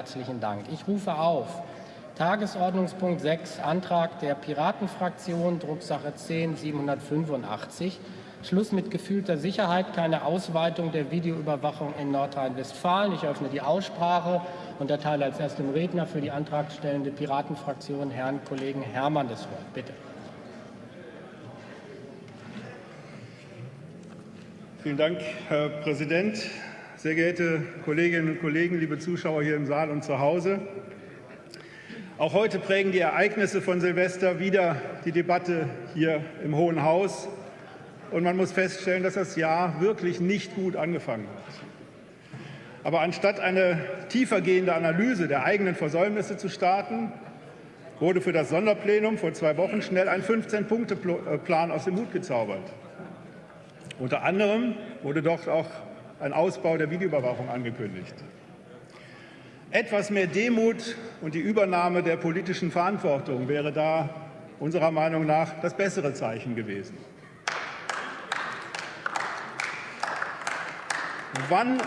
Herzlichen Dank. Ich rufe auf Tagesordnungspunkt 6, Antrag der Piratenfraktion, Drucksache 10 785. Schluss mit gefühlter Sicherheit, keine Ausweitung der Videoüberwachung in Nordrhein-Westfalen. Ich öffne die Aussprache und erteile als erstem Redner für die antragstellende Piratenfraktion Herrn Kollegen Herrmann das Wort. Bitte. Vielen Dank, Herr Präsident. Sehr geehrte Kolleginnen und Kollegen, liebe Zuschauer hier im Saal und zu Hause. Auch heute prägen die Ereignisse von Silvester wieder die Debatte hier im Hohen Haus. Und man muss feststellen, dass das Jahr wirklich nicht gut angefangen hat. Aber anstatt eine tiefergehende Analyse der eigenen Versäumnisse zu starten, wurde für das Sonderplenum vor zwei Wochen schnell ein 15-Punkte-Plan aus dem Hut gezaubert. Unter anderem wurde dort auch ein Ausbau der Videoüberwachung angekündigt. Etwas mehr Demut und die Übernahme der politischen Verantwortung wäre da unserer Meinung nach das bessere Zeichen gewesen. Wann,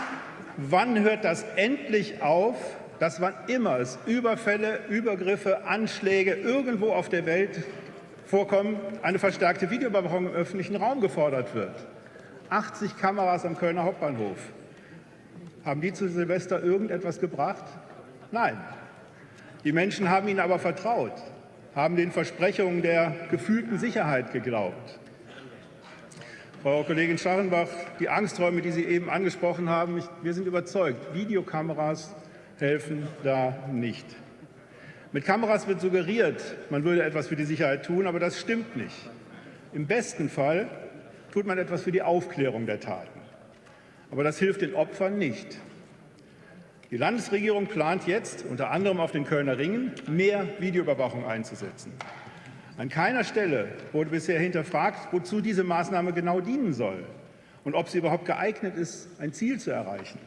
wann hört das endlich auf, dass wann immer es Überfälle, Übergriffe, Anschläge irgendwo auf der Welt vorkommen, eine verstärkte Videoüberwachung im öffentlichen Raum gefordert wird? 80 Kameras am Kölner Hauptbahnhof. Haben die zu Silvester irgendetwas gebracht? Nein. Die Menschen haben ihnen aber vertraut, haben den Versprechungen der gefühlten Sicherheit geglaubt. Frau Kollegin Scharrenbach, die Angsträume, die Sie eben angesprochen haben, wir sind überzeugt, Videokameras helfen da nicht. Mit Kameras wird suggeriert, man würde etwas für die Sicherheit tun, aber das stimmt nicht. Im besten Fall tut man etwas für die Aufklärung der Taten. Aber das hilft den Opfern nicht. Die Landesregierung plant jetzt, unter anderem auf den Kölner Ringen, mehr Videoüberwachung einzusetzen. An keiner Stelle wurde bisher hinterfragt, wozu diese Maßnahme genau dienen soll und ob sie überhaupt geeignet ist, ein Ziel zu erreichen.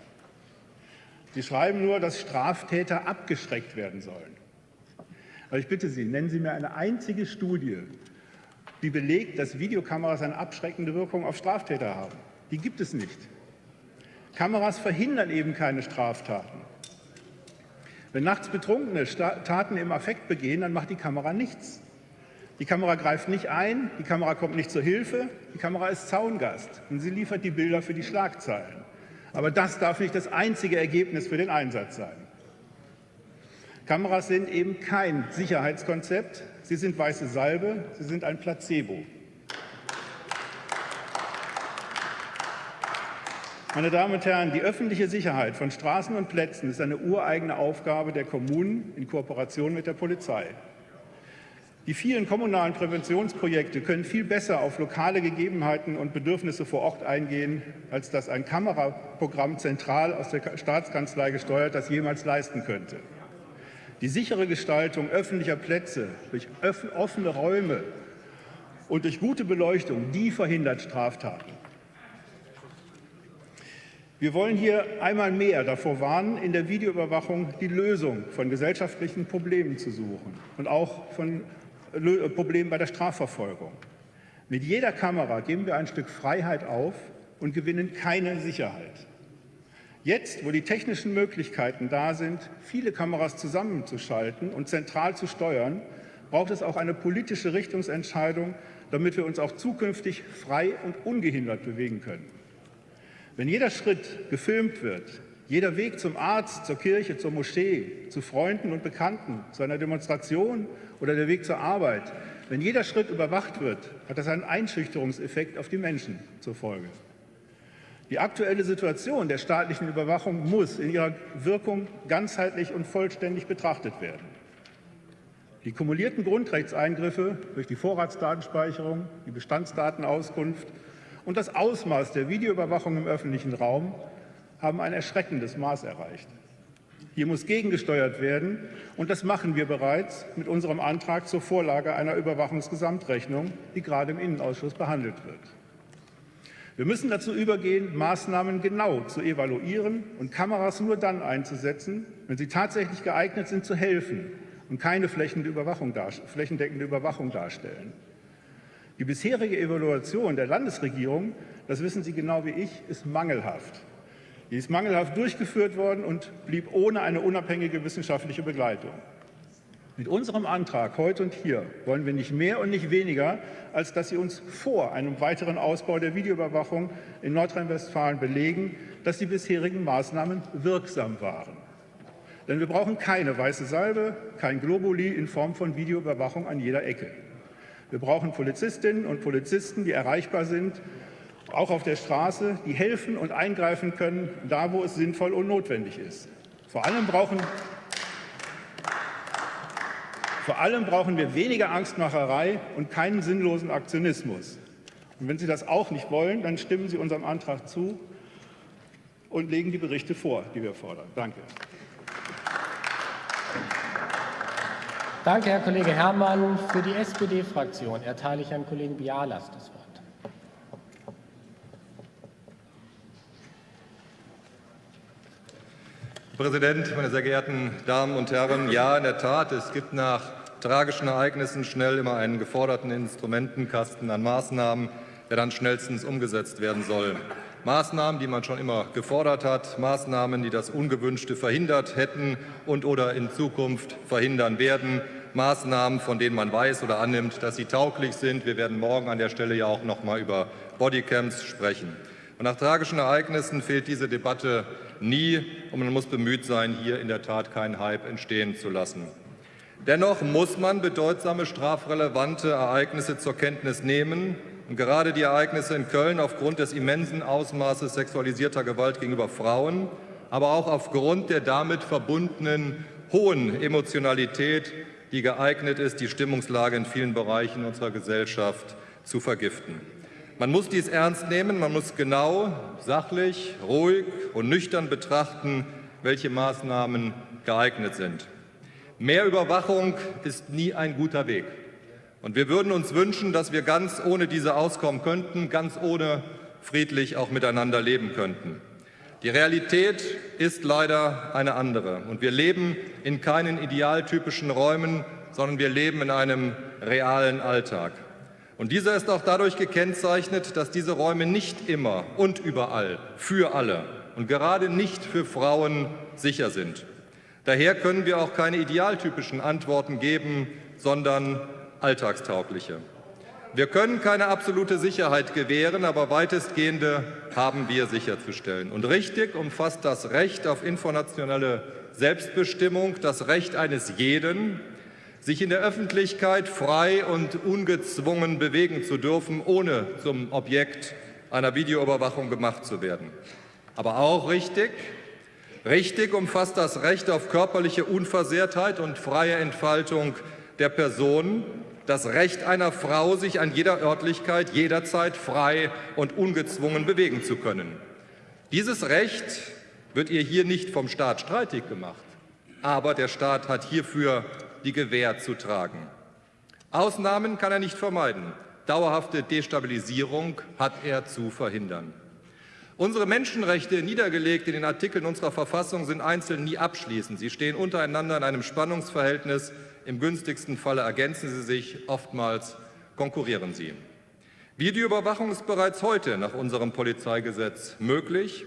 Sie schreiben nur, dass Straftäter abgeschreckt werden sollen. Aber ich bitte Sie, nennen Sie mir eine einzige Studie, die belegt, dass Videokameras eine abschreckende Wirkung auf Straftäter haben. Die gibt es nicht. Kameras verhindern eben keine Straftaten. Wenn nachts Betrunkene Taten im Affekt begehen, dann macht die Kamera nichts. Die Kamera greift nicht ein, die Kamera kommt nicht zur Hilfe, die Kamera ist Zaungast und sie liefert die Bilder für die Schlagzeilen. Aber das darf nicht das einzige Ergebnis für den Einsatz sein. Kameras sind eben kein Sicherheitskonzept, sie sind weiße Salbe, sie sind ein Placebo. Meine Damen und Herren, die öffentliche Sicherheit von Straßen und Plätzen ist eine ureigene Aufgabe der Kommunen in Kooperation mit der Polizei. Die vielen kommunalen Präventionsprojekte können viel besser auf lokale Gegebenheiten und Bedürfnisse vor Ort eingehen, als das ein Kameraprogramm zentral aus der Staatskanzlei gesteuert das jemals leisten könnte. Die sichere Gestaltung öffentlicher Plätze durch offene Räume und durch gute Beleuchtung, die verhindert Straftaten. Wir wollen hier einmal mehr davor warnen, in der Videoüberwachung die Lösung von gesellschaftlichen Problemen zu suchen und auch von Problemen bei der Strafverfolgung. Mit jeder Kamera geben wir ein Stück Freiheit auf und gewinnen keine Sicherheit. Jetzt, wo die technischen Möglichkeiten da sind, viele Kameras zusammenzuschalten und zentral zu steuern, braucht es auch eine politische Richtungsentscheidung, damit wir uns auch zukünftig frei und ungehindert bewegen können. Wenn jeder Schritt gefilmt wird, jeder Weg zum Arzt, zur Kirche, zur Moschee, zu Freunden und Bekannten, zu einer Demonstration oder der Weg zur Arbeit, wenn jeder Schritt überwacht wird, hat das einen Einschüchterungseffekt auf die Menschen zur Folge. Die aktuelle Situation der staatlichen Überwachung muss in ihrer Wirkung ganzheitlich und vollständig betrachtet werden. Die kumulierten Grundrechtseingriffe durch die Vorratsdatenspeicherung, die Bestandsdatenauskunft und das Ausmaß der Videoüberwachung im öffentlichen Raum haben ein erschreckendes Maß erreicht. Hier muss gegengesteuert werden, und das machen wir bereits mit unserem Antrag zur Vorlage einer Überwachungsgesamtrechnung, die gerade im Innenausschuss behandelt wird. Wir müssen dazu übergehen, Maßnahmen genau zu evaluieren und Kameras nur dann einzusetzen, wenn sie tatsächlich geeignet sind, zu helfen und keine flächendeckende Überwachung darstellen. Die bisherige Evaluation der Landesregierung, das wissen Sie genau wie ich, ist mangelhaft. Die ist mangelhaft durchgeführt worden und blieb ohne eine unabhängige wissenschaftliche Begleitung. Mit unserem Antrag heute und hier wollen wir nicht mehr und nicht weniger, als dass Sie uns vor einem weiteren Ausbau der Videoüberwachung in Nordrhein-Westfalen belegen, dass die bisherigen Maßnahmen wirksam waren. Denn wir brauchen keine weiße Salbe, kein Globuli in Form von Videoüberwachung an jeder Ecke. Wir brauchen Polizistinnen und Polizisten, die erreichbar sind, auch auf der Straße, die helfen und eingreifen können, da wo es sinnvoll und notwendig ist. Vor allem brauchen, vor allem brauchen wir weniger Angstmacherei und keinen sinnlosen Aktionismus. Und wenn Sie das auch nicht wollen, dann stimmen Sie unserem Antrag zu und legen die Berichte vor, die wir fordern. Danke. Danke, Herr Kollege Herrmann. Für die SPD-Fraktion erteile ich Herrn Kollegen Bialas das Wort. Herr Präsident, meine sehr geehrten Damen und Herren! Ja, in der Tat, es gibt nach tragischen Ereignissen schnell immer einen geforderten Instrumentenkasten an Maßnahmen, der dann schnellstens umgesetzt werden soll. Maßnahmen, die man schon immer gefordert hat, Maßnahmen, die das Ungewünschte verhindert hätten und oder in Zukunft verhindern werden, Maßnahmen, von denen man weiß oder annimmt, dass sie tauglich sind. Wir werden morgen an der Stelle ja auch noch mal über Bodycams sprechen. Und nach tragischen Ereignissen fehlt diese Debatte nie, und man muss bemüht sein, hier in der Tat keinen Hype entstehen zu lassen. Dennoch muss man bedeutsame strafrelevante Ereignisse zur Kenntnis nehmen. Und gerade die Ereignisse in Köln aufgrund des immensen Ausmaßes sexualisierter Gewalt gegenüber Frauen, aber auch aufgrund der damit verbundenen hohen Emotionalität die geeignet ist, die Stimmungslage in vielen Bereichen unserer Gesellschaft zu vergiften. Man muss dies ernst nehmen, man muss genau, sachlich, ruhig und nüchtern betrachten, welche Maßnahmen geeignet sind. Mehr Überwachung ist nie ein guter Weg. Und wir würden uns wünschen, dass wir ganz ohne diese auskommen könnten, ganz ohne friedlich auch miteinander leben könnten. Die Realität ist leider eine andere. Und wir leben in keinen idealtypischen Räumen, sondern wir leben in einem realen Alltag. Und dieser ist auch dadurch gekennzeichnet, dass diese Räume nicht immer und überall für alle und gerade nicht für Frauen sicher sind. Daher können wir auch keine idealtypischen Antworten geben, sondern alltagstaugliche. Wir können keine absolute Sicherheit gewähren, aber weitestgehende haben wir sicherzustellen. Und richtig umfasst das Recht auf informationelle Selbstbestimmung das Recht eines jeden, sich in der Öffentlichkeit frei und ungezwungen bewegen zu dürfen, ohne zum Objekt einer Videoüberwachung gemacht zu werden. Aber auch richtig, richtig umfasst das Recht auf körperliche Unversehrtheit und freie Entfaltung der Person, das Recht einer Frau, sich an jeder Örtlichkeit jederzeit frei und ungezwungen bewegen zu können. Dieses Recht wird ihr hier nicht vom Staat streitig gemacht, aber der Staat hat hierfür die Gewähr zu tragen. Ausnahmen kann er nicht vermeiden. Dauerhafte Destabilisierung hat er zu verhindern. Unsere Menschenrechte, niedergelegt in den Artikeln unserer Verfassung, sind einzeln nie abschließend. Sie stehen untereinander in einem Spannungsverhältnis, im günstigsten Falle ergänzen sie sich, oftmals konkurrieren sie. Videoüberwachung ist bereits heute nach unserem Polizeigesetz möglich.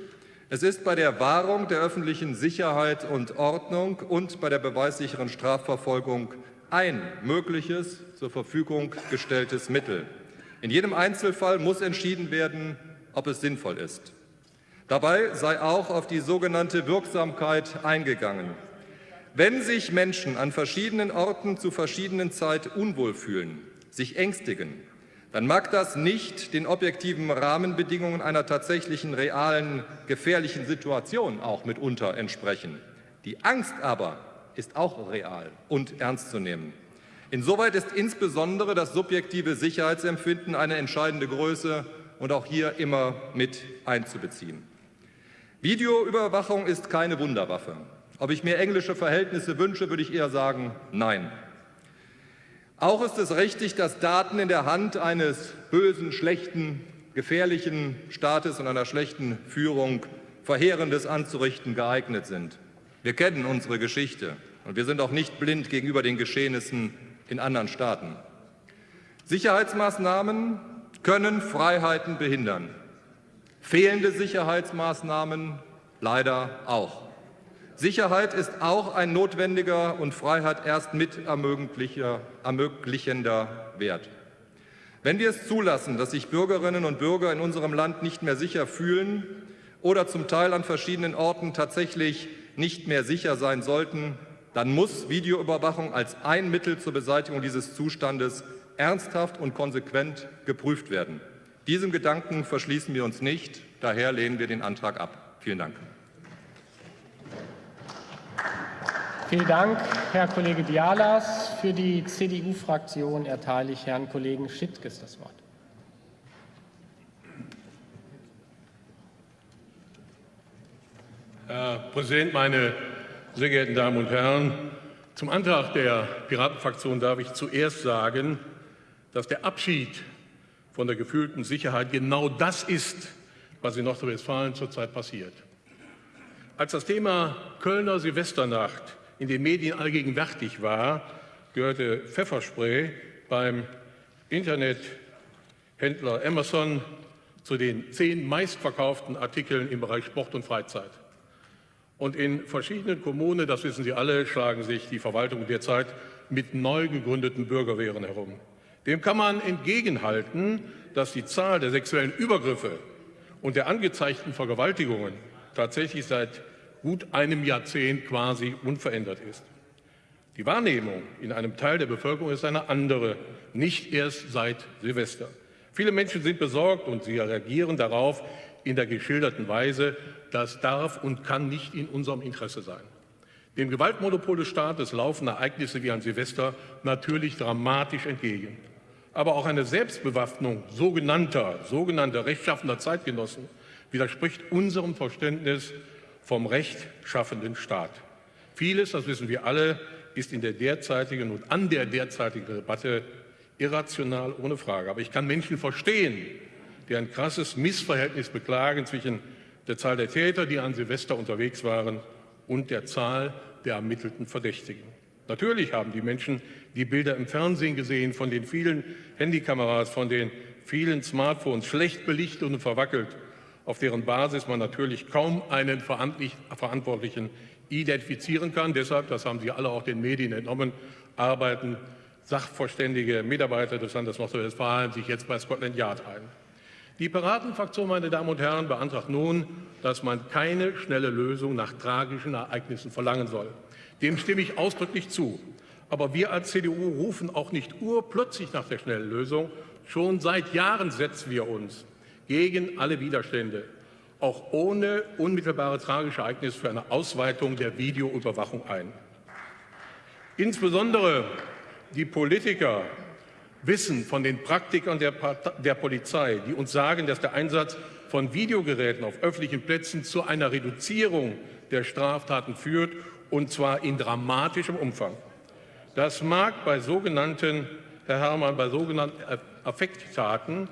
Es ist bei der Wahrung der öffentlichen Sicherheit und Ordnung und bei der beweissicheren Strafverfolgung ein mögliches zur Verfügung gestelltes Mittel. In jedem Einzelfall muss entschieden werden, ob es sinnvoll ist. Dabei sei auch auf die sogenannte Wirksamkeit eingegangen. Wenn sich Menschen an verschiedenen Orten zu verschiedenen Zeit unwohl fühlen, sich ängstigen, dann mag das nicht den objektiven Rahmenbedingungen einer tatsächlichen, realen, gefährlichen Situation auch mitunter entsprechen. Die Angst aber ist auch real und ernst zu nehmen. Insoweit ist insbesondere das subjektive Sicherheitsempfinden eine entscheidende Größe und auch hier immer mit einzubeziehen. Videoüberwachung ist keine Wunderwaffe. Ob ich mir englische Verhältnisse wünsche, würde ich eher sagen, nein. Auch ist es richtig, dass Daten in der Hand eines bösen, schlechten, gefährlichen Staates und einer schlechten Führung Verheerendes anzurichten geeignet sind. Wir kennen unsere Geschichte und wir sind auch nicht blind gegenüber den Geschehnissen in anderen Staaten. Sicherheitsmaßnahmen können Freiheiten behindern. Fehlende Sicherheitsmaßnahmen leider auch. Sicherheit ist auch ein notwendiger und Freiheit erst mit ermöglichender Wert. Wenn wir es zulassen, dass sich Bürgerinnen und Bürger in unserem Land nicht mehr sicher fühlen oder zum Teil an verschiedenen Orten tatsächlich nicht mehr sicher sein sollten, dann muss Videoüberwachung als ein Mittel zur Beseitigung dieses Zustandes ernsthaft und konsequent geprüft werden. Diesem Gedanken verschließen wir uns nicht. Daher lehnen wir den Antrag ab. Vielen Dank. Vielen Dank, Herr Kollege Dialas. Für die CDU-Fraktion erteile ich Herrn Kollegen Schittges das Wort. Herr Präsident, meine sehr geehrten Damen und Herren! Zum Antrag der Piratenfraktion darf ich zuerst sagen, dass der Abschied von der gefühlten Sicherheit genau das ist, was in Nordrhein-Westfalen zurzeit passiert. Als das Thema Kölner Silvesternacht in den Medien allgegenwärtig war, gehörte Pfefferspray beim Internethändler Amazon zu den zehn meistverkauften Artikeln im Bereich Sport und Freizeit. Und in verschiedenen Kommunen, das wissen Sie alle, schlagen sich die Verwaltungen derzeit mit neu gegründeten Bürgerwehren herum. Dem kann man entgegenhalten, dass die Zahl der sexuellen Übergriffe und der angezeigten Vergewaltigungen tatsächlich seit gut einem Jahrzehnt quasi unverändert ist. Die Wahrnehmung in einem Teil der Bevölkerung ist eine andere, nicht erst seit Silvester. Viele Menschen sind besorgt und sie reagieren darauf in der geschilderten Weise. Das darf und kann nicht in unserem Interesse sein. Dem Gewaltmonopol des Staates laufen Ereignisse wie ein Silvester natürlich dramatisch entgegen. Aber auch eine Selbstbewaffnung sogenannter, sogenannter rechtschaffender Zeitgenossen widerspricht unserem Verständnis vom rechtschaffenden Staat. Vieles, das wissen wir alle, ist in der derzeitigen und an der derzeitigen Debatte irrational, ohne Frage. Aber ich kann Menschen verstehen, die ein krasses Missverhältnis beklagen zwischen der Zahl der Täter, die an Silvester unterwegs waren, und der Zahl der ermittelten Verdächtigen. Natürlich haben die Menschen die Bilder im Fernsehen gesehen von den vielen Handykameras, von den vielen Smartphones, schlecht belichtet und verwackelt auf deren Basis man natürlich kaum einen Verantwortlichen identifizieren kann. Deshalb, das haben Sie alle auch den Medien entnommen, arbeiten sachverständige Mitarbeiter des Landes Nordrhein-Westfalen sich jetzt bei Scotland Yard ein. Die Piratenfraktion, meine Damen und Herren, beantragt nun, dass man keine schnelle Lösung nach tragischen Ereignissen verlangen soll. Dem stimme ich ausdrücklich zu. Aber wir als CDU rufen auch nicht urplötzlich nach der schnellen Lösung. Schon seit Jahren setzen wir uns gegen alle Widerstände, auch ohne unmittelbare tragische Ereignisse für eine Ausweitung der Videoüberwachung ein. Insbesondere die Politiker wissen von den Praktikern der, der, Polizei, die uns sagen, dass der Einsatz von Videogeräten auf öffentlichen Plätzen zu einer Reduzierung der Straftaten führt, und zwar in dramatischem Umfang. Das mag bei sogenannten, Herr Herrmann, bei sogenannten Affekttaten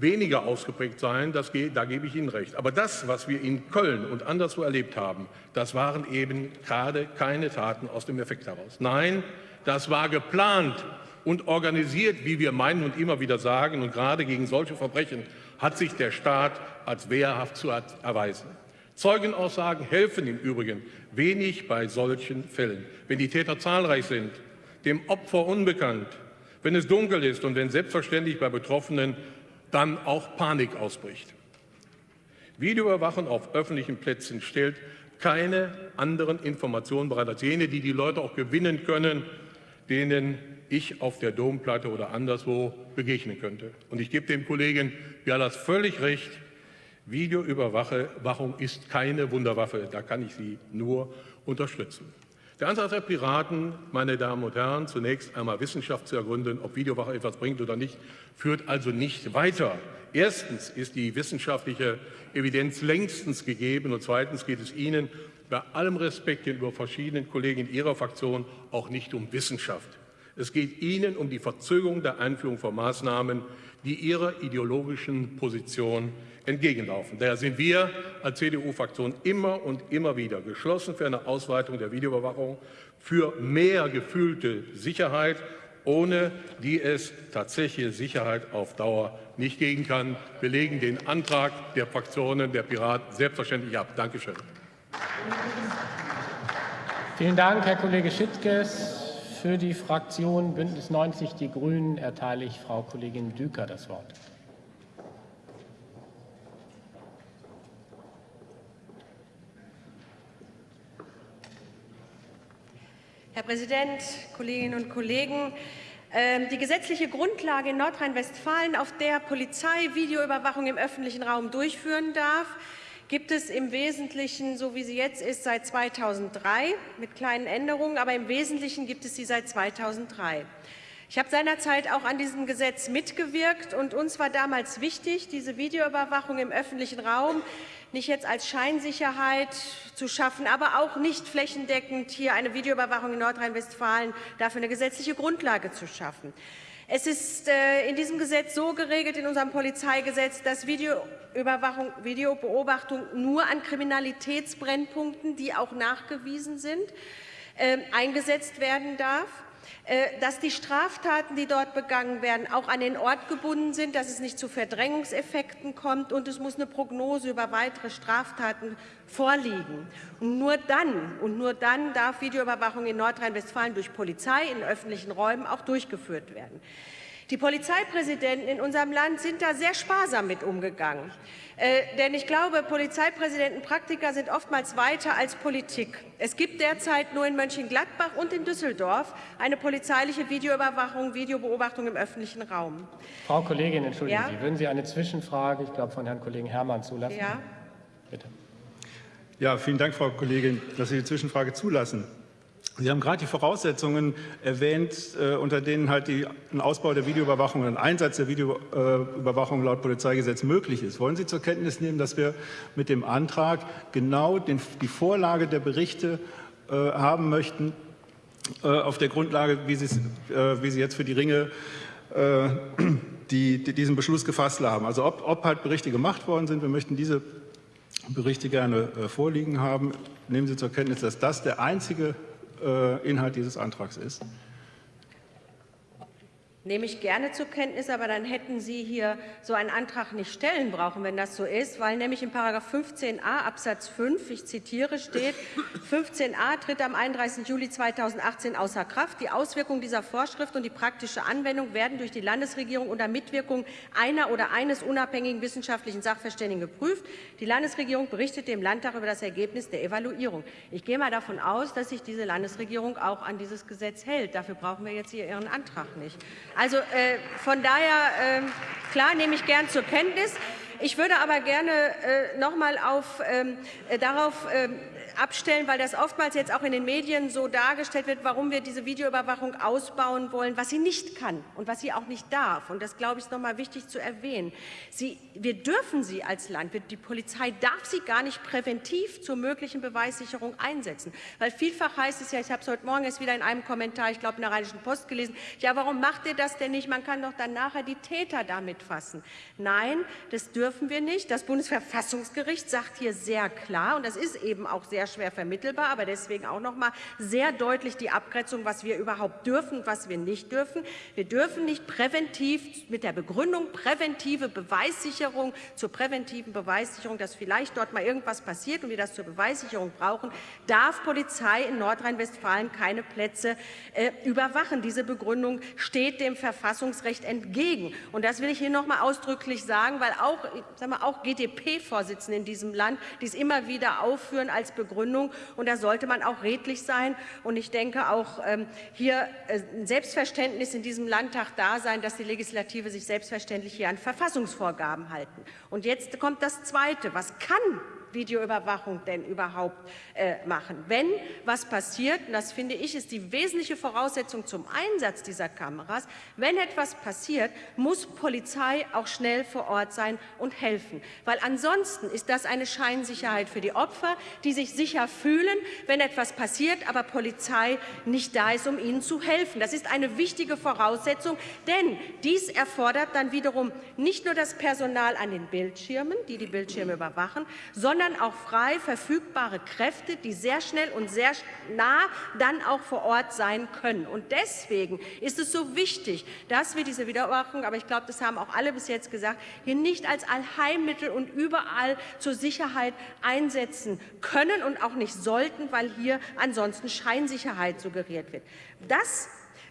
weniger ausgeprägt sein, das, da gebe ich Ihnen recht. Aber das, was wir in Köln und anderswo erlebt haben, das waren eben gerade keine Taten aus dem Effekt heraus. Nein, das war geplant und organisiert, wie wir meinen und immer wieder sagen. Und gerade gegen solche Verbrechen hat sich der Staat als wehrhaft zu erweisen. Zeugenaussagen helfen im Übrigen wenig bei solchen Fällen. Wenn die Täter zahlreich sind, dem Opfer unbekannt, wenn es dunkel ist und wenn selbstverständlich bei Betroffenen dann auch Panik ausbricht. Videoüberwachung auf öffentlichen Plätzen stellt keine anderen Informationen bereit als jene, die die Leute auch gewinnen können, denen ich auf der Domplatte oder anderswo begegnen könnte. Und ich gebe dem Kollegen Bialas völlig recht, Videoüberwachung ist keine Wunderwaffe, da kann ich Sie nur unterstützen. Der Antrag der Piraten, meine Damen und Herren, zunächst einmal Wissenschaft zu ergründen, ob Videowache etwas bringt oder nicht, führt also nicht weiter. Erstens ist die wissenschaftliche Evidenz längstens gegeben und zweitens geht es Ihnen bei allem Respekt gegenüber verschiedenen Kollegen in Ihrer Fraktion auch nicht um Wissenschaft. Es geht Ihnen um die Verzögerung der Einführung von Maßnahmen, die Ihrer ideologischen Position entgegenlaufen. Daher sind wir als CDU-Fraktion immer und immer wieder geschlossen für eine Ausweitung der Videoüberwachung, für mehr gefühlte Sicherheit ohne die es tatsächliche Sicherheit auf Dauer nicht geben kann. Wir legen den Antrag der Fraktionen der Piraten selbstverständlich ab. Dankeschön. Vielen Dank, Herr Kollege Schittges. Für die Fraktion Bündnis 90 Die Grünen erteile ich Frau Kollegin Düker das Wort. Herr Präsident, Kolleginnen und Kollegen! Ähm, die gesetzliche Grundlage in Nordrhein-Westfalen, auf der Polizei Videoüberwachung im öffentlichen Raum durchführen darf, gibt es im Wesentlichen, so wie sie jetzt ist, seit 2003 mit kleinen Änderungen, aber im Wesentlichen gibt es sie seit 2003. Ich habe seinerzeit auch an diesem Gesetz mitgewirkt und uns war damals wichtig, diese Videoüberwachung im öffentlichen Raum nicht jetzt als Scheinsicherheit zu schaffen, aber auch nicht flächendeckend hier eine Videoüberwachung in Nordrhein-Westfalen dafür eine gesetzliche Grundlage zu schaffen. Es ist äh, in diesem Gesetz so geregelt, in unserem Polizeigesetz, dass Videoüberwachung, Videobeobachtung nur an Kriminalitätsbrennpunkten, die auch nachgewiesen sind, äh, eingesetzt werden darf. Äh, dass die Straftaten, die dort begangen werden, auch an den Ort gebunden sind, dass es nicht zu Verdrängungseffekten kommt und es muss eine Prognose über weitere Straftaten vorliegen. Und nur dann und nur dann darf Videoüberwachung in Nordrhein-Westfalen durch Polizei in öffentlichen Räumen auch durchgeführt werden. Die Polizeipräsidenten in unserem Land sind da sehr sparsam mit umgegangen. Äh, denn ich glaube, Polizeipräsidenten, Praktiker sind oftmals weiter als Politik. Es gibt derzeit nur in Mönchengladbach und in Düsseldorf eine polizeiliche Videoüberwachung, Videobeobachtung im öffentlichen Raum. Frau Kollegin, entschuldigen ja? Sie, würden Sie eine Zwischenfrage, ich glaube, von Herrn Kollegen Herrmann zulassen? Ja. Bitte. Ja, vielen Dank, Frau Kollegin, dass Sie die Zwischenfrage zulassen. Sie haben gerade die Voraussetzungen erwähnt, äh, unter denen halt die, ein Ausbau der Videoüberwachung und ein Einsatz der Videoüberwachung laut Polizeigesetz möglich ist. Wollen Sie zur Kenntnis nehmen, dass wir mit dem Antrag genau den, die Vorlage der Berichte äh, haben möchten, äh, auf der Grundlage, wie Sie, äh, wie Sie jetzt für die Ringe äh, die, die, diesen Beschluss gefasst haben. Also ob, ob halt Berichte gemacht worden sind, wir möchten diese Berichte gerne äh, vorliegen haben. Nehmen Sie zur Kenntnis, dass das der einzige Inhalt dieses Antrags ist. Nehme ich gerne zur Kenntnis, aber dann hätten Sie hier so einen Antrag nicht stellen brauchen, wenn das so ist, weil nämlich in § 15a Absatz 5, ich zitiere, steht, 15a tritt am 31. Juli 2018 außer Kraft. Die Auswirkungen dieser Vorschrift und die praktische Anwendung werden durch die Landesregierung unter Mitwirkung einer oder eines unabhängigen wissenschaftlichen Sachverständigen geprüft. Die Landesregierung berichtet dem Landtag über das Ergebnis der Evaluierung. Ich gehe mal davon aus, dass sich diese Landesregierung auch an dieses Gesetz hält. Dafür brauchen wir jetzt hier Ihren Antrag nicht. Also äh, von daher, äh, klar, nehme ich gern zur Kenntnis. Ich würde aber gerne äh, noch mal auf, ähm, äh, darauf ähm, abstellen, weil das oftmals jetzt auch in den Medien so dargestellt wird, warum wir diese Videoüberwachung ausbauen wollen, was sie nicht kann und was sie auch nicht darf. Und das, glaube ich, ist noch mal wichtig zu erwähnen. Sie, wir dürfen sie als Land, die Polizei darf sie gar nicht präventiv zur möglichen Beweissicherung einsetzen. Weil vielfach heißt es ja, ich habe es heute Morgen erst wieder in einem Kommentar, ich glaube in der Rheinischen Post gelesen, ja, warum macht ihr das denn nicht? Man kann doch dann nachher die Täter damit fassen. Nein, das dürfen wir nicht. Das Bundesverfassungsgericht sagt hier sehr klar, und das ist eben auch sehr schwer vermittelbar, aber deswegen auch noch mal sehr deutlich die Abgrenzung, was wir überhaupt dürfen und was wir nicht dürfen. Wir dürfen nicht präventiv mit der Begründung präventive Beweissicherung zur präventiven Beweissicherung, dass vielleicht dort mal irgendwas passiert und wir das zur Beweissicherung brauchen, darf Polizei in Nordrhein-Westfalen keine Plätze äh, überwachen. Diese Begründung steht dem Verfassungsrecht entgegen. Und das will ich hier noch mal ausdrücklich sagen, weil auch, auch GDP-Vorsitzende in diesem Land dies immer wieder aufführen als Begründung Begründung. Und da sollte man auch redlich sein. Und ich denke auch ähm, hier äh, ein Selbstverständnis in diesem Landtag da sein, dass die Legislative sich selbstverständlich hier an Verfassungsvorgaben halten. Und jetzt kommt das Zweite. Was kann Videoüberwachung denn überhaupt äh, machen? Wenn was passiert, und das finde ich ist die wesentliche Voraussetzung zum Einsatz dieser Kameras, wenn etwas passiert, muss Polizei auch schnell vor Ort sein und helfen. Weil ansonsten ist das eine Scheinsicherheit für die Opfer, die sich sicher fühlen, wenn etwas passiert, aber Polizei nicht da ist, um ihnen zu helfen. Das ist eine wichtige Voraussetzung, denn dies erfordert dann wiederum nicht nur das Personal an den Bildschirmen, die die Bildschirme überwachen, sondern sondern auch frei verfügbare Kräfte, die sehr schnell und sehr nah dann auch vor Ort sein können. Und deswegen ist es so wichtig, dass wir diese Wiederüberwachung, aber ich glaube, das haben auch alle bis jetzt gesagt, hier nicht als Allheilmittel und überall zur Sicherheit einsetzen können und auch nicht sollten, weil hier ansonsten Scheinsicherheit suggeriert wird. Das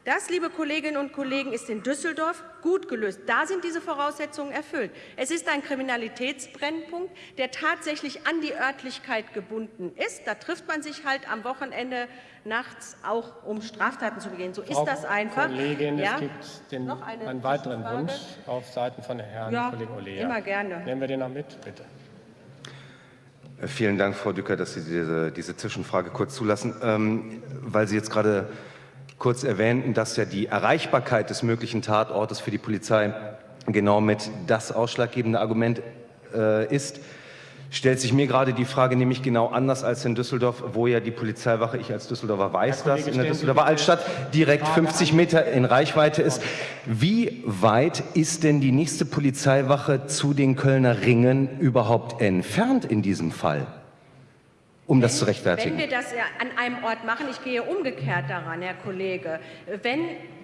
das, liebe Kolleginnen und Kollegen, ist in Düsseldorf gut gelöst. Da sind diese Voraussetzungen erfüllt. Es ist ein Kriminalitätsbrennpunkt, der tatsächlich an die Örtlichkeit gebunden ist. Da trifft man sich halt am Wochenende nachts auch, um Straftaten zu begehen. So Frau ist das einfach. Kollegin, ja? es gibt den, Noch eine einen weiteren? Wunsch auf Seiten von Herrn Ja, Kollegen Olea. immer gerne. Nehmen wir den noch mit, bitte. Äh, Vielen Dank, Frau Dücker, dass Sie diese, diese Zwischenfrage kurz zulassen, ähm, weil Sie jetzt gerade kurz erwähnten, dass ja die Erreichbarkeit des möglichen Tatortes für die Polizei genau mit das ausschlaggebende Argument äh, ist. Stellt sich mir gerade die Frage nämlich genau anders als in Düsseldorf, wo ja die Polizeiwache, ich als Düsseldorfer weiß Kollege, das, in der Düsseldorfer Altstadt direkt Frage 50 an. Meter in Reichweite ist. Wie weit ist denn die nächste Polizeiwache zu den Kölner Ringen überhaupt entfernt in diesem Fall? Um das zu rechtfertigen. Wenn wir das an einem Ort machen, ich gehe umgekehrt daran, Herr Kollege, wenn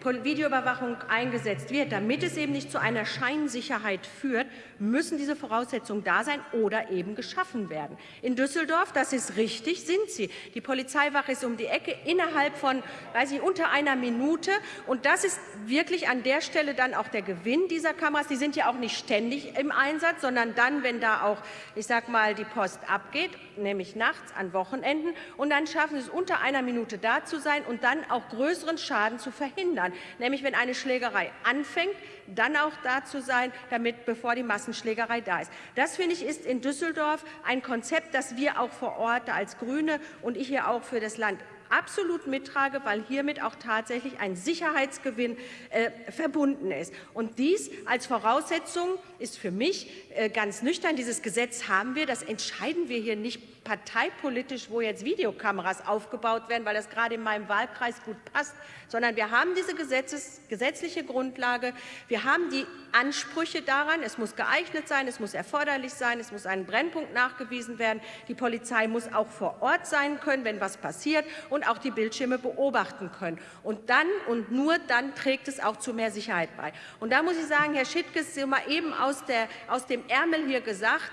Videoüberwachung eingesetzt wird, damit es eben nicht zu einer Scheinsicherheit führt, müssen diese Voraussetzungen da sein oder eben geschaffen werden. In Düsseldorf, das ist richtig, sind sie. Die Polizeiwache ist um die Ecke innerhalb von, weiß ich, unter einer Minute. Und das ist wirklich an der Stelle dann auch der Gewinn dieser Kameras. Die sind ja auch nicht ständig im Einsatz, sondern dann, wenn da auch, ich sag mal, die Post abgeht, nämlich nachts an Wochenenden. Und dann schaffen sie es unter einer Minute da zu sein und dann auch größeren Schaden zu verhindern. Nämlich, wenn eine Schlägerei anfängt, dann auch da zu sein, damit bevor die Massenschlägerei da ist. Das finde ich ist in Düsseldorf ein Konzept, das wir auch vor Ort als Grüne und ich hier auch für das Land absolut mittrage, weil hiermit auch tatsächlich ein Sicherheitsgewinn äh, verbunden ist. Und dies als Voraussetzung ist für mich äh, ganz nüchtern. Dieses Gesetz haben wir, das entscheiden wir hier nicht parteipolitisch, wo jetzt Videokameras aufgebaut werden, weil das gerade in meinem Wahlkreis gut passt, sondern wir haben diese Gesetzes, gesetzliche Grundlage, wir haben die Ansprüche daran, es muss geeignet sein, es muss erforderlich sein, es muss ein Brennpunkt nachgewiesen werden, die Polizei muss auch vor Ort sein können, wenn was passiert und auch die Bildschirme beobachten können. Und dann und nur dann trägt es auch zu mehr Sicherheit bei. Und da muss ich sagen, Herr Schittges, Sie mal eben aus, der, aus dem Ärmel hier gesagt,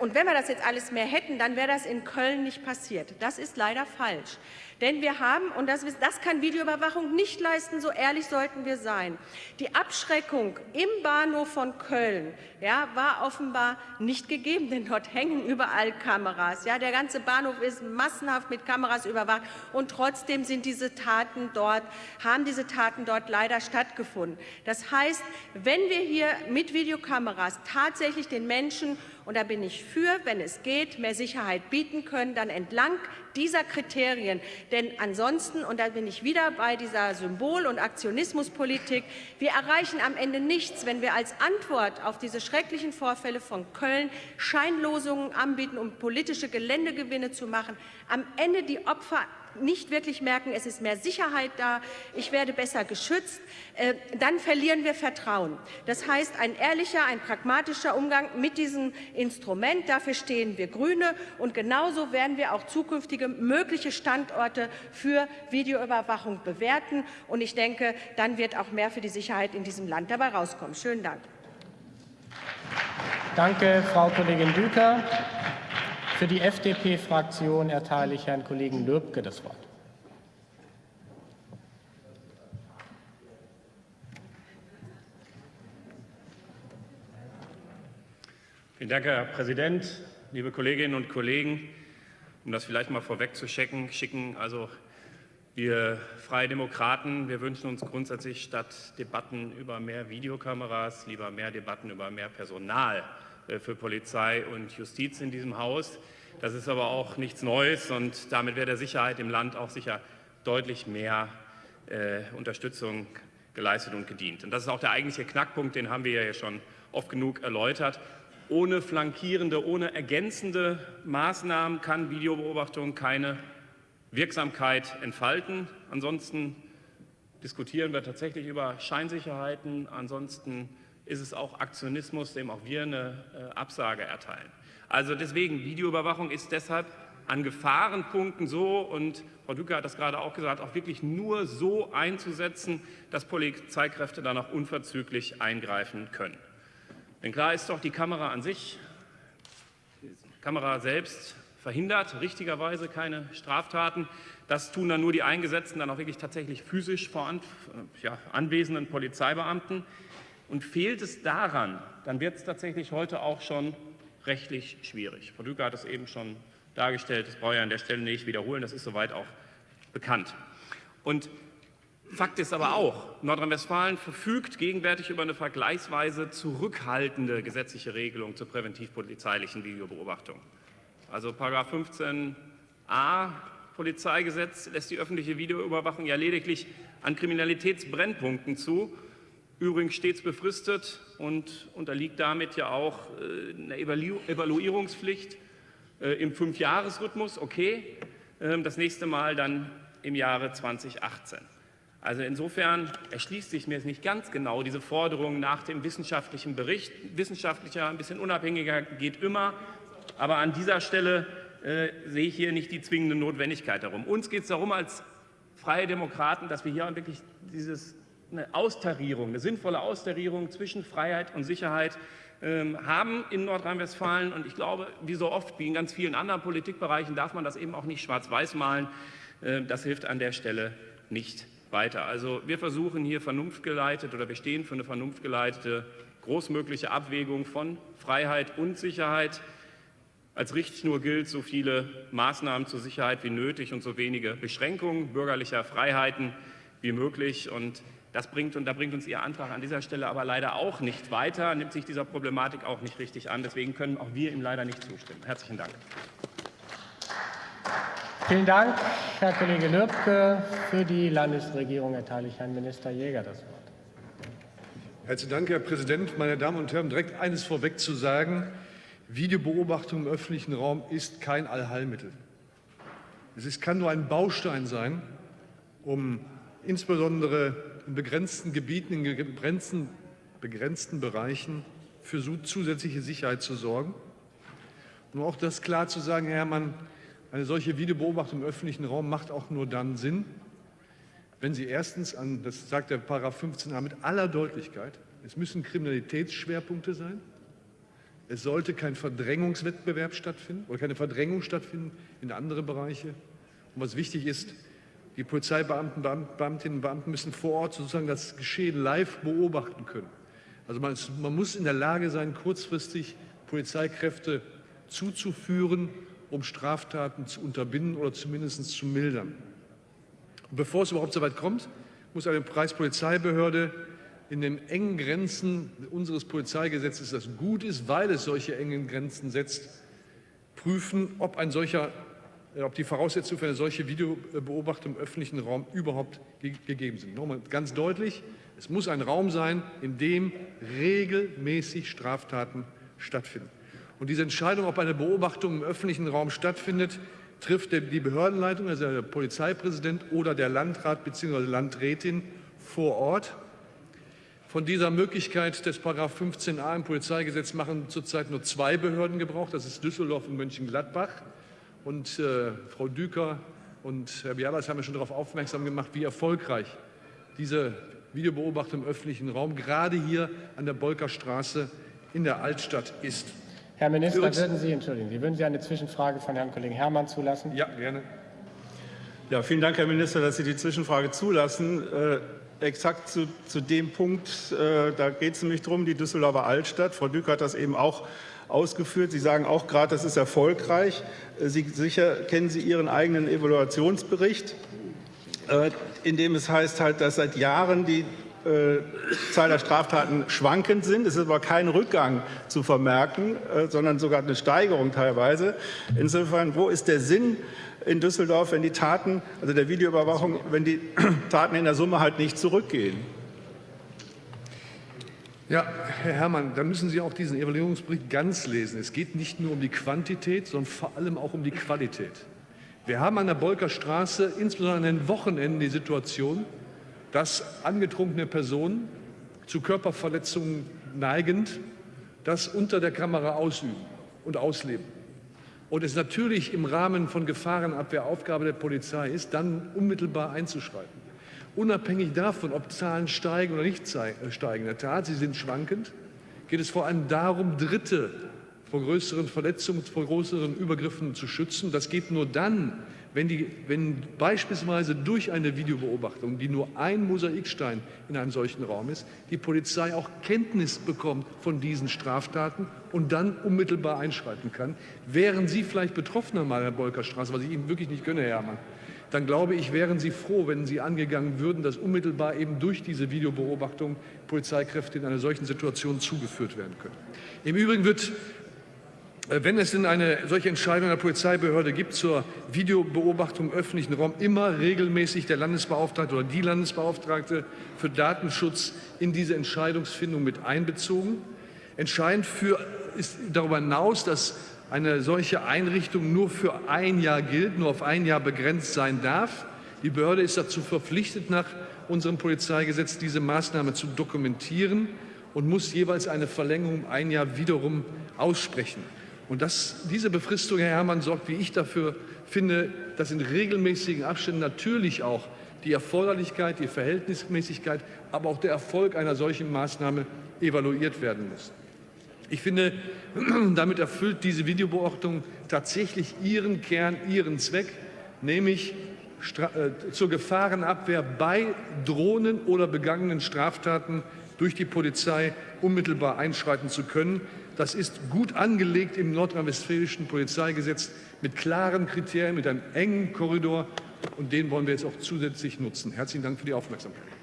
und wenn wir das jetzt alles mehr hätten, dann wäre das in Köln nicht passiert. Das ist leider falsch. Denn wir haben, und das, das kann Videoüberwachung nicht leisten, so ehrlich sollten wir sein, die Abschreckung im Bahnhof von Köln ja, war offenbar nicht gegeben, denn dort hängen überall Kameras. Ja, der ganze Bahnhof ist massenhaft mit Kameras überwacht und trotzdem sind diese Taten dort, haben diese Taten dort leider stattgefunden. Das heißt, wenn wir hier mit Videokameras tatsächlich den Menschen und da bin ich für, wenn es geht, mehr Sicherheit bieten können, dann entlang dieser Kriterien. Denn ansonsten, und da bin ich wieder bei dieser Symbol- und Aktionismuspolitik, wir erreichen am Ende nichts, wenn wir als Antwort auf diese schrecklichen Vorfälle von Köln Scheinlosungen anbieten, um politische Geländegewinne zu machen. Am Ende die Opfer nicht wirklich merken, es ist mehr Sicherheit da, ich werde besser geschützt, äh, dann verlieren wir Vertrauen. Das heißt, ein ehrlicher, ein pragmatischer Umgang mit diesem Instrument, dafür stehen wir Grüne und genauso werden wir auch zukünftige mögliche Standorte für Videoüberwachung bewerten und ich denke, dann wird auch mehr für die Sicherheit in diesem Land dabei rauskommen. Schönen Dank. Danke, Frau Kollegin Düker. Für die FDP-Fraktion erteile ich Herrn Kollegen Löbke das Wort. Vielen Dank, Herr Präsident, liebe Kolleginnen und Kollegen. Um das vielleicht mal vorweg zu schicken, schicken also wir Freie Demokraten, wir wünschen uns grundsätzlich statt Debatten über mehr Videokameras lieber mehr Debatten über mehr Personal für Polizei und Justiz in diesem Haus. Das ist aber auch nichts Neues und damit wäre der Sicherheit im Land auch sicher deutlich mehr äh, Unterstützung geleistet und gedient. Und das ist auch der eigentliche Knackpunkt, den haben wir ja schon oft genug erläutert. Ohne flankierende, ohne ergänzende Maßnahmen kann Videobeobachtung keine Wirksamkeit entfalten. Ansonsten diskutieren wir tatsächlich über Scheinsicherheiten. Ansonsten ist es auch Aktionismus, dem auch wir eine äh, Absage erteilen. Also deswegen, Videoüberwachung ist deshalb an Gefahrenpunkten so, und Frau Dücke hat das gerade auch gesagt, auch wirklich nur so einzusetzen, dass Polizeikräfte dann auch unverzüglich eingreifen können. Denn klar ist doch, die Kamera an sich, die Kamera selbst verhindert richtigerweise keine Straftaten. Das tun dann nur die Eingesetzten, dann auch wirklich tatsächlich physisch vor an, ja, anwesenden Polizeibeamten. Und fehlt es daran, dann wird es tatsächlich heute auch schon rechtlich schwierig. Frau Düker hat es eben schon dargestellt, das brauche ich an der Stelle nicht wiederholen, das ist soweit auch bekannt. Und Fakt ist aber auch, Nordrhein-Westfalen verfügt gegenwärtig über eine vergleichsweise zurückhaltende gesetzliche Regelung zur präventiv-polizeilichen Videobeobachtung. Also 15a Polizeigesetz lässt die öffentliche Videoüberwachung ja lediglich an Kriminalitätsbrennpunkten zu, übrigens stets befristet und unterliegt damit ja auch äh, einer Evaluierungspflicht äh, im Fünfjahresrhythmus, okay, ähm, das nächste Mal dann im Jahre 2018. Also insofern erschließt sich mir jetzt nicht ganz genau diese Forderung nach dem wissenschaftlichen Bericht. Wissenschaftlicher, ein bisschen unabhängiger geht immer, aber an dieser Stelle äh, sehe ich hier nicht die zwingende Notwendigkeit darum. Uns geht es darum als Freie Demokraten, dass wir hier wirklich dieses, eine Austarierung, eine sinnvolle Austarierung zwischen Freiheit und Sicherheit ähm, haben in Nordrhein-Westfalen. Und ich glaube, wie so oft, wie in ganz vielen anderen Politikbereichen, darf man das eben auch nicht schwarz-weiß malen. Äh, das hilft an der Stelle nicht weiter. Also wir versuchen hier vernunftgeleitet oder wir stehen für eine vernunftgeleitete großmögliche Abwägung von Freiheit und Sicherheit. Als Richtschnur gilt, so viele Maßnahmen zur Sicherheit wie nötig und so wenige Beschränkungen bürgerlicher Freiheiten wie möglich. Und das bringt, und da bringt uns Ihr Antrag an dieser Stelle aber leider auch nicht weiter, nimmt sich dieser Problematik auch nicht richtig an. Deswegen können auch wir ihm leider nicht zustimmen. Herzlichen Dank. Vielen Dank, Herr Kollege Lübke. Für die Landesregierung erteile ich Herrn Minister Jäger das Wort. Herzlichen Dank, Herr Präsident. Meine Damen und Herren, direkt eines vorweg zu sagen. Videobeobachtung im öffentlichen Raum ist kein Allheilmittel. Es ist, kann nur ein Baustein sein, um insbesondere in begrenzten Gebieten, in begrenzten, begrenzten Bereichen für zusätzliche Sicherheit zu sorgen. Und auch das klar zu sagen, Herr Herrmann, eine solche Videobeobachtung im öffentlichen Raum macht auch nur dann Sinn, wenn sie erstens an, das sagt der Paragraph 15a mit aller Deutlichkeit, es müssen Kriminalitätsschwerpunkte sein, es sollte kein Verdrängungswettbewerb stattfinden oder keine Verdrängung stattfinden in andere Bereiche. Und was wichtig ist, die Polizeibeamten, Beamtinnen und Beamten müssen vor Ort sozusagen das Geschehen live beobachten können. Also man, man muss in der Lage sein, kurzfristig Polizeikräfte zuzuführen, um Straftaten zu unterbinden oder zumindest zu mildern. Und bevor es überhaupt so weit kommt, muss eine Preispolizeibehörde in den engen Grenzen unseres Polizeigesetzes, das gut ist, weil es solche engen Grenzen setzt, prüfen, ob, ein solcher, ob die Voraussetzungen für eine solche Videobeobachtung im öffentlichen Raum überhaupt gegeben sind. Nochmal ganz deutlich, es muss ein Raum sein, in dem regelmäßig Straftaten stattfinden. Und diese Entscheidung, ob eine Beobachtung im öffentlichen Raum stattfindet, trifft die Behördenleitung, also der Polizeipräsident oder der Landrat bzw. Landrätin vor Ort. Von dieser Möglichkeit des 15a im Polizeigesetz machen zurzeit nur zwei Behörden Gebrauch. Das ist Düsseldorf und Mönchengladbach. Und äh, Frau Düker und Herr Bialas haben ja schon darauf aufmerksam gemacht, wie erfolgreich diese Videobeobachtung im öffentlichen Raum gerade hier an der Bolkerstraße in der Altstadt ist. Herr Minister, würden Sie, entschuldigen, Sie würden Sie eine Zwischenfrage von Herrn Kollegen Herrmann zulassen? Ja, gerne. Ja, vielen Dank, Herr Minister, dass Sie die Zwischenfrage zulassen. Äh, exakt zu, zu dem Punkt, äh, da geht es nämlich darum, die Düsseldorfer Altstadt. Frau Dück hat das eben auch ausgeführt. Sie sagen auch gerade, das ist erfolgreich. Äh, Sie, sicher kennen Sie Ihren eigenen Evaluationsbericht, äh, in dem es heißt halt, dass seit Jahren die äh, Zahl der Straftaten schwankend sind. Es ist aber kein Rückgang zu vermerken, sondern sogar eine Steigerung teilweise. Insofern, wo ist der Sinn in Düsseldorf, wenn die Taten, also der Videoüberwachung, wenn die Taten in der Summe halt nicht zurückgehen. Ja, Herr Herrmann, da müssen Sie auch diesen Evaluierungsbericht ganz lesen. Es geht nicht nur um die Quantität, sondern vor allem auch um die Qualität. Wir haben an der Bolker Straße, insbesondere an den Wochenenden, die Situation, dass angetrunkene Personen zu Körperverletzungen neigend das unter der Kamera ausüben. und ausleben. Und es natürlich im Rahmen von Gefahrenabwehr Aufgabe der Polizei ist, dann unmittelbar einzuschreiten. Unabhängig davon, ob Zahlen steigen oder nicht äh, steigen, in der Tat, sie sind schwankend, geht es vor allem darum, Dritte vor größeren Verletzungen, vor größeren Übergriffen zu schützen. Das geht nur dann, wenn, die, wenn beispielsweise durch eine Videobeobachtung, die nur ein Mosaikstein in einem solchen Raum ist, die Polizei auch Kenntnis bekommt von diesen Straftaten und dann unmittelbar einschreiten kann. Wären Sie vielleicht Betroffener mal, Herr Bolkerstraße, was ich Ihnen wirklich nicht gönne, Herr Herrmann, dann glaube ich, wären Sie froh, wenn Sie angegangen würden, dass unmittelbar eben durch diese Videobeobachtung Polizeikräfte in einer solchen Situation zugeführt werden können. Im Übrigen wird äh, wenn es denn eine solche Entscheidung der Polizeibehörde gibt zur Videobeobachtung im öffentlichen Raum, immer regelmäßig der Landesbeauftragte oder die Landesbeauftragte für Datenschutz in diese Entscheidungsfindung mit einbezogen. Entscheidend für, ist darüber hinaus, dass eine solche Einrichtung nur für ein Jahr gilt, nur auf ein Jahr begrenzt sein darf. Die Behörde ist dazu verpflichtet, nach unserem Polizeigesetz diese Maßnahme zu dokumentieren und muss jeweils eine Verlängerung um ein Jahr wiederum aussprechen. Und das, diese Befristung, Herr Herrmann, sorgt, wie ich dafür finde, dass in regelmäßigen Abständen natürlich auch die Erforderlichkeit, die Verhältnismäßigkeit, aber auch der Erfolg einer solchen Maßnahme evaluiert werden muss. Ich finde, damit erfüllt diese Videobeobachtung tatsächlich ihren Kern, ihren Zweck, nämlich äh, zur Gefahrenabwehr bei Drohnen oder begangenen Straftaten durch die Polizei unmittelbar einschreiten zu können. Das ist gut angelegt im nordrhein-westfälischen Polizeigesetz mit klaren Kriterien, mit einem engen Korridor. Und den wollen wir jetzt auch zusätzlich nutzen. Herzlichen Dank für die Aufmerksamkeit.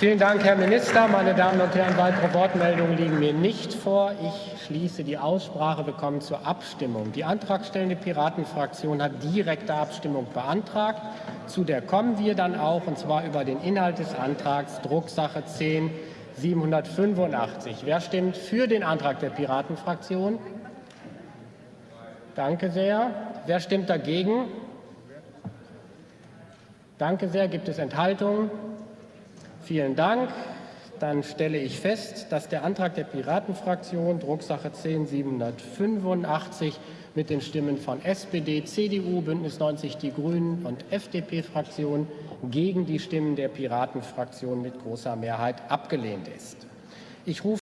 Vielen Dank, Herr Minister. Meine Damen und Herren, weitere Wortmeldungen liegen mir nicht vor. Ich schließe die Aussprache. Wir kommen zur Abstimmung. Die antragstellende Piratenfraktion hat direkte Abstimmung beantragt. Zu der kommen wir dann auch, und zwar über den Inhalt des Antrags Drucksache 10 785. Wer stimmt für den Antrag der Piratenfraktion? Danke sehr. Wer stimmt dagegen? Danke sehr. Gibt es Enthaltungen? Vielen Dank. Dann stelle ich fest, dass der Antrag der Piratenfraktion, Drucksache 10 785, mit den Stimmen von SPD, CDU, Bündnis 90 Die Grünen und FDP-Fraktion gegen die Stimmen der Piratenfraktion mit großer Mehrheit abgelehnt ist. Ich rufe